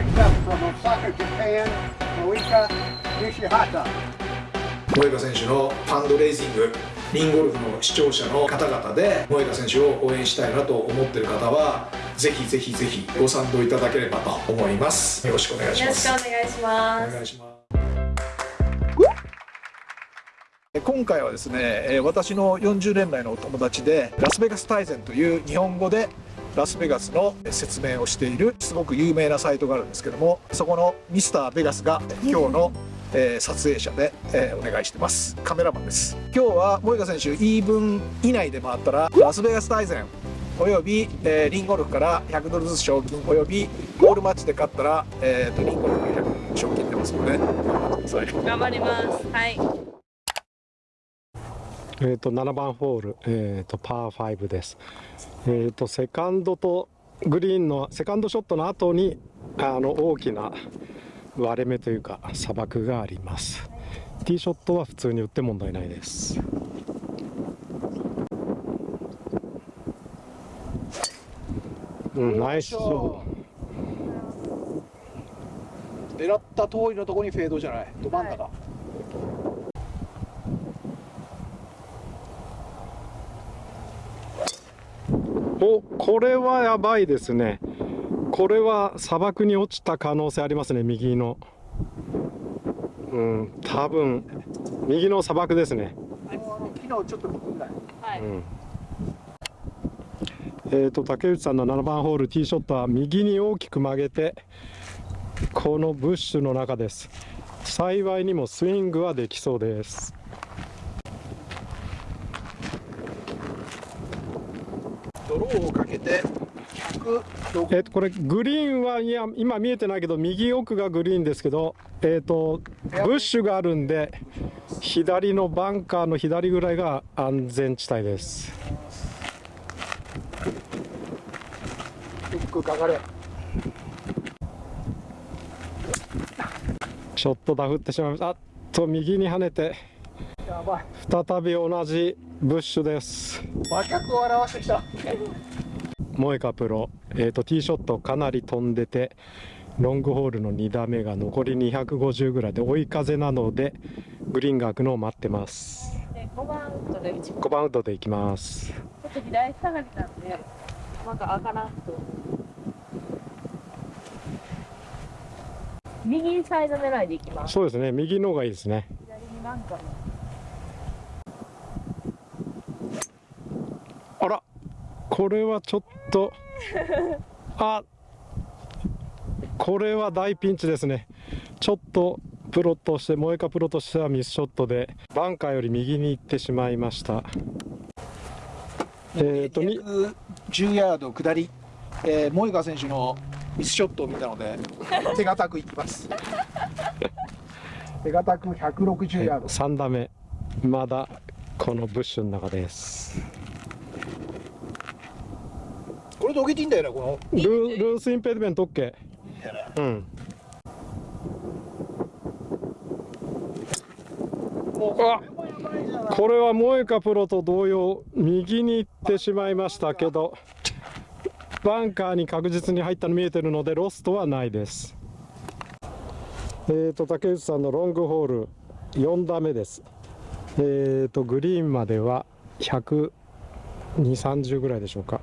Next up from Osaka, Japan, Moika Nishihata. 萌歌選手のファンドレイジングリンゴルフの視聴者の方々で萌歌選手を応援したいなと思っている方はぜひぜひぜひご賛同いただければと思います。よろしくお願いしよろしますくお願いしまおす願いします。今回はですねえー私の40年来のお友達でラスベガス大全という日本語でラスベガスの説明をしているすごく有名なサイトがあるんですけどもそこのミスターベガスが今日の、えー撮影者で、えーお願いしてます。カメラマンです。今日はモイカ選手イーブン以内で回ったらラスベガス大全および、えーリンゴルフから100ドルずつ賞金およびゴールマッチで勝ったら、えーとリンゴルフ100賞金出ますので頑張ってください頑張ります。はい。えー、と7番ホール、えー、とパー5です、えー、とセカンドとグリーンのセカンドショットの後にあの大きな割れ目というか砂漠があります。ティーショットは普通に打って問題ないです。うんナイス。ショ狙った通りのところにフェードじゃない。ど真ん中、おこれはやばいですね。これは砂漠に落ちた可能性ありますね右の。うん多分。右の砂漠ですね。昨日ちょっとうん。えー、と竹内さんの7番ホールティーショットは右に大きく曲げてこのブッシュの中です。幸いにもスイングはできそうですドローをかけて106えー、とこれグリーンはいや今見えてないけど右奥がグリーンですけど、えー、とブッシュがあるんで左のバンカーの左ぐらいが安全地帯です。フックかかれ。ちょっとダフってしまいました。あっと右に跳ねてやばい。再び同じブッシュです。馬脚を表してきた。萌香プロ、えー、とティーショットかなり飛んでてロングホールの2打目が残り250ぐらいで追い風なのでグリーンが開くのを待ってます。で5番ウッドでちょ5番ウッドでいきます。っと左下がりなんでなんか上がらんと右サイド狙いでいきます。そうですね。右の方がいいですね。左になんかあらこれはちょっとあこれは大ピンチですね。ちょっとプロとして萌えかプロとしてはミスショットでバンカーより右に行ってしまいました。えーとに10ヤード下り、えー、萌川選手のミスショットを見たので 手堅くいきます。手堅く160ヤード。3打目。まだこのブッシュの中です。これどけていいんだよなこの。ルールースインペディメント OK うん。あこれは萌香プロと同様右に行ってしまいましたけどバンカーに確実に入ったの見えてるのでロストはないです。えーと竹内さんのロングホール4打目です。えーとグリーンまでは12030ぐらいでしょうか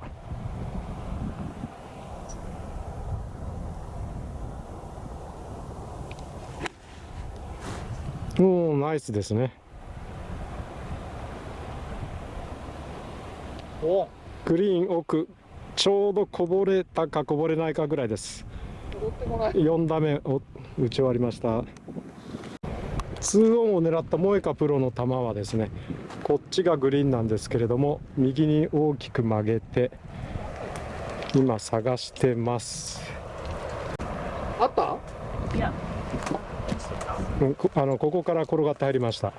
おーナイスですね。お。グリーン奥ちょうどこぼれたかこぼれないかぐらいです。戻ってこない。4打目を打ち終わりました。2オンを狙った萌香プロの球はですねこっちがグリーンなんですけれども右に大きく曲げて今探してます。あった？いやあのここから転がって入りました。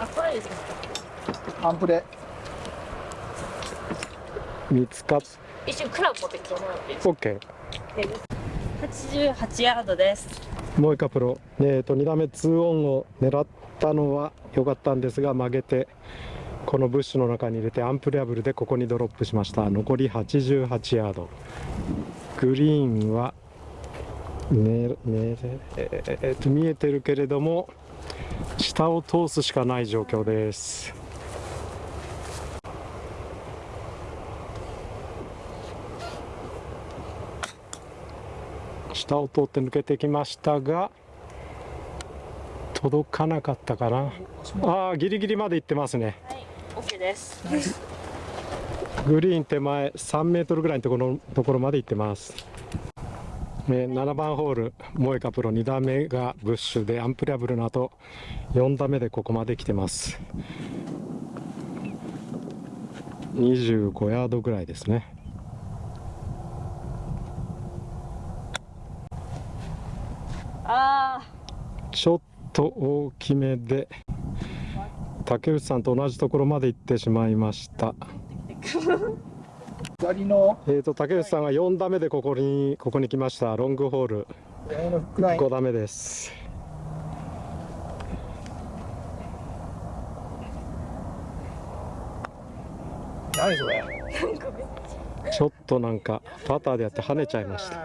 あこれですか。アンプレ。見つかっ一瞬クラブ持ってきてもらっていいです OK 88ヤードです。萌香プロ、えー、と2打目2オンを狙ったのは良かったんですが曲げてこのブッシュの中に入れてアンプレアブルでここにドロップしました。残り88ヤード。グリーンはねねええっと見えてるけれども下を通すしかない状況です下を通って抜けてきましたが届かなかったかなああギリギリまで行ってますねはい、OK です。グリーン手前3メートルぐらいのところところまで行ってます。えー7番ホール、モエカプロ2打目がブッシュでアンプリャブルの後4打目でここまで来てます。25ヤードぐらいですね。あちょっと大きめで竹内さんと同じところまで行ってしまいました。左の。えー、と竹内さんは4打目でここにここに来ました。ロングホール。左のフックライン5打目です。何それ。ちょっとなんかパターでやって跳ねちゃいました。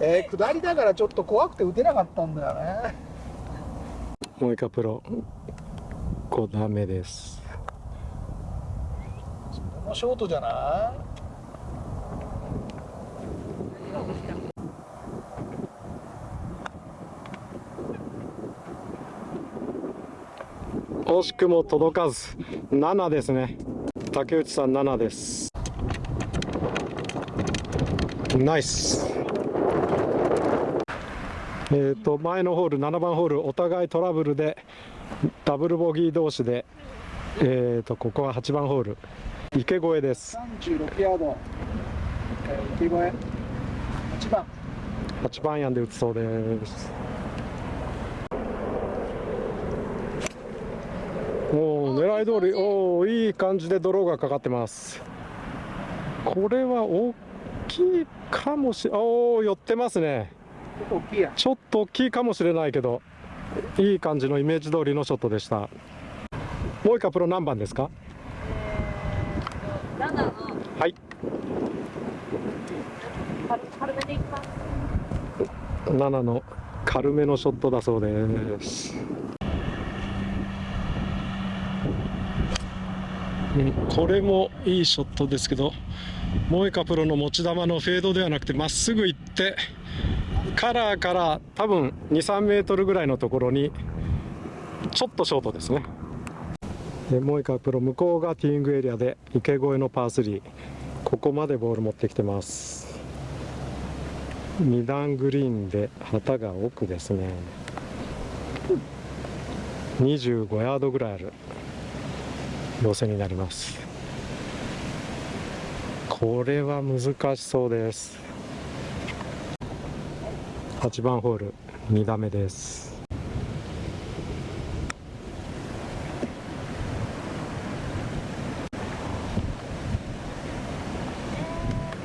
えー、下りだからちょっと怖くて打てなかったんだよね。モイカプロ。5打目です。このショートじゃない。惜しくも届かず。7ですね。竹内さん7です。ナイス。えー、と前のホール7番ホールお互いトラブルでダブルボギー同士で、えー、とここは8番ホール。池越えです。36ヤード、えー、池越え。8番。8番アイアンで打つそうです。おー狙い通りおーいい感じでドローがかかってます。これは大きいかもしれおお寄ってますね。ちょっと大きいや。ちょっと大きいかもしれないけどいい感じのイメージ通りのショットでした。モイカプロ何番ですか？7のはい軽めでいきます。7の軽めのショットだそうですこれもいいショットですけどモエカプロの持ち球のフェードではなくてまっすぐ行ってカラーから多分23メートルぐらいのところにちょっとショートですねモエカプロ向こうがティーイングエリアで池越えのパー3ここまでボール持ってきてます。2段グリーンで旗が奥ですね。25ヤードぐらいある。寄せになります。これは難しそうです。8番ホール2打目です。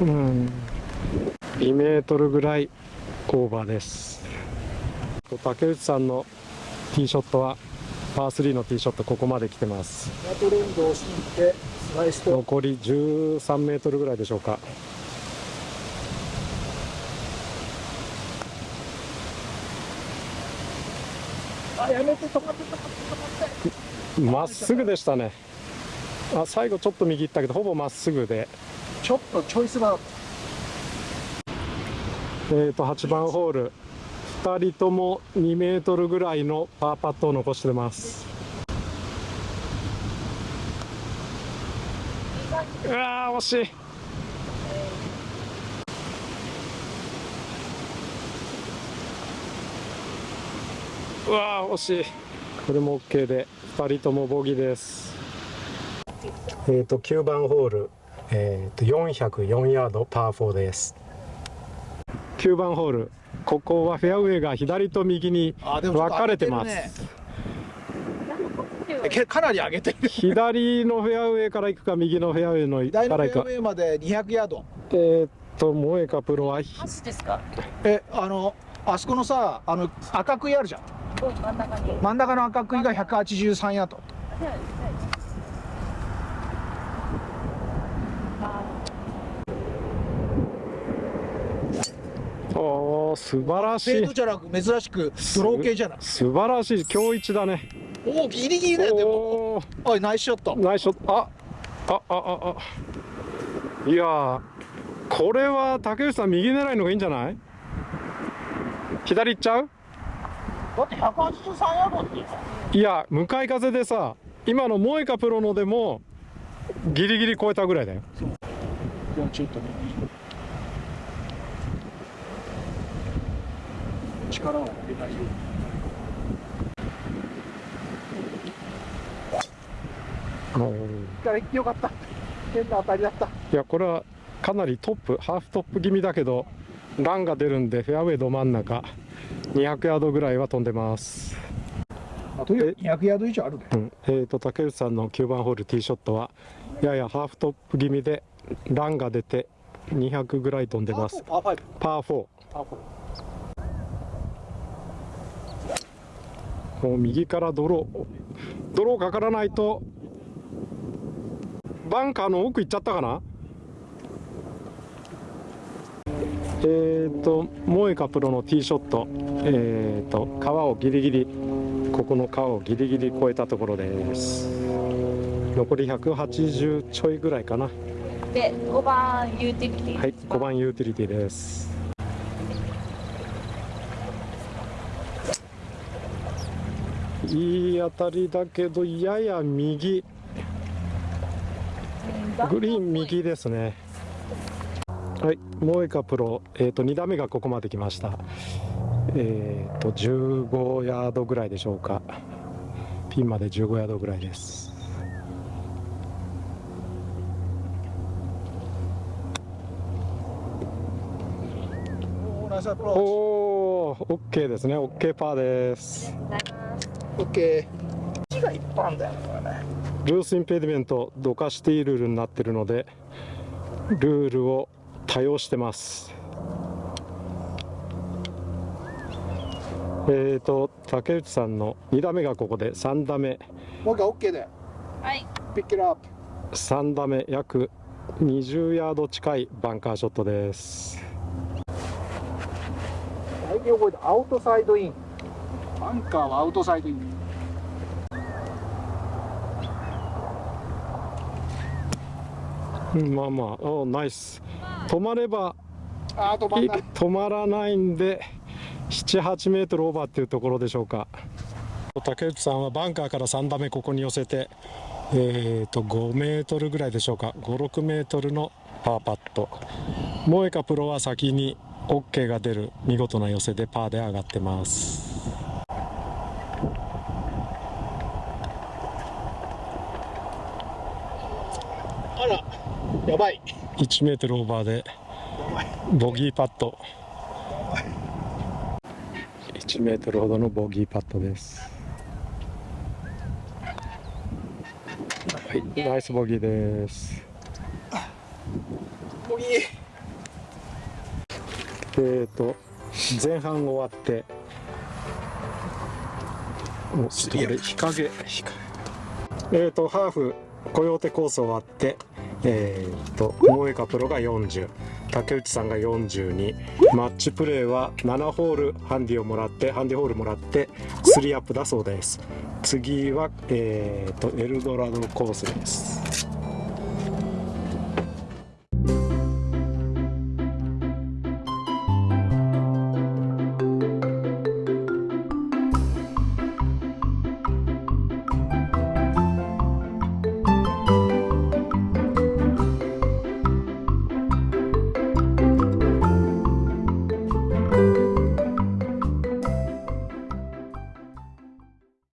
うん。2メートルぐらいオーバーです。竹内さんのティーショットはパー3のティーショットここまで来てます。残り13メートルぐらいでしょうか。あやめて止まって止まって止まって。まっすぐでしたね。あ最後ちょっと右行ったけどほぼまっすぐでちょっとチョイスがえー、と8番ホール。2人とも2メートルぐらいのパーパットを残してます。うわー惜しい。うわ惜しい。これも OK で2人ともボギーです。えっ、と9番ホール、えー、と404ヤードパー4です。9番ホール。ここはフェアウェイが左と右に分かれてます。ねけかなり上げてる。左のフェアウェイから行くか右のフェアウェイの左のフェアから行くかウェイまで200ヤード。えーっと萌えかプロは。マジですか？えあのあそこのさあの赤杭あるじゃん。こう真ん中に。真ん中の赤杭が183ヤードおお素晴らしい。じゃなく珍しくドロー系じゃない？素晴らしい。今日一だね。おおギリギリだよでも。おいナイスショット。ナイスショット。あああああ。いやーこれは竹内さん右狙いの方がいいんじゃない？左行っちゃう？だって183ヤードっていや向かい風でさ今のモエカプロのでもギリギリ超えたぐらいだよ。じゃあちょっとね力を入れないように。力行ってよかった。変な当たりだった。いやこれはかなりトップハーフトップ気味だけどランが出るんでフェアウェイど真ん中。200ヤードぐらいは飛んでます。あと200ヤード以上あるね。うん。えー、と竹内さんの9番ホールティーショットはややハーフトップ気味でランが出て200ぐらい飛んでます。パー5パー4パー4もう右からドロードローかからないとバンカーの奥行っちゃったかな？えーとモエカプロのティーショット。えーと川をギリギリここの川をギリギリ越えたところです。残り180ちょいぐらいかな。で、5番ユーティリティ。はい5番ユーティリティですいい当たりだけどやや右。グリーン右ですね。はいモエカプロ、えー、と2打目がここまで来ました。えー、と15ヤードぐらいでしょうか。ピンまで15ヤードぐらいです。おーナイスアプロー OK ですね。OK パーです。OK 字がいっぱいあるんだよこれね。ルースインペディメントどかしていいルールになってるのでルールを多用してます。えーと竹内さんの2打目がここで3打目。もう一回 OK だよ。はい。ピックアップ。3打目約20ヤード近いバンカーショットです。最近覚えたアウトサイドインバンカーはアウトサイドインうんまあまあ。おナイス。止まればあー止まんない。止まらないんで78メートルオーバーっていうところでしょうか。竹内さんはバンカーから3打目ここに寄せてえー、と5メートルぐらいでしょうか。56メートルのパーパット。萌香プロは先に OK が出る。見事な寄せでパーで上がってますやばい。1メートルオーバーでボギーパット。1メートルほどのボギーパットです。はいナイスボギーです。ボギー。えーと前半終わって。おちょっとこれ日陰日陰。えーとハーフコヨーテコース終わってえーと萌香プロが40竹内さんが42マッチプレーは7ホールハンディをもらってハンディホールもらって3アップだそうです。次はえーとエルドラドコースです。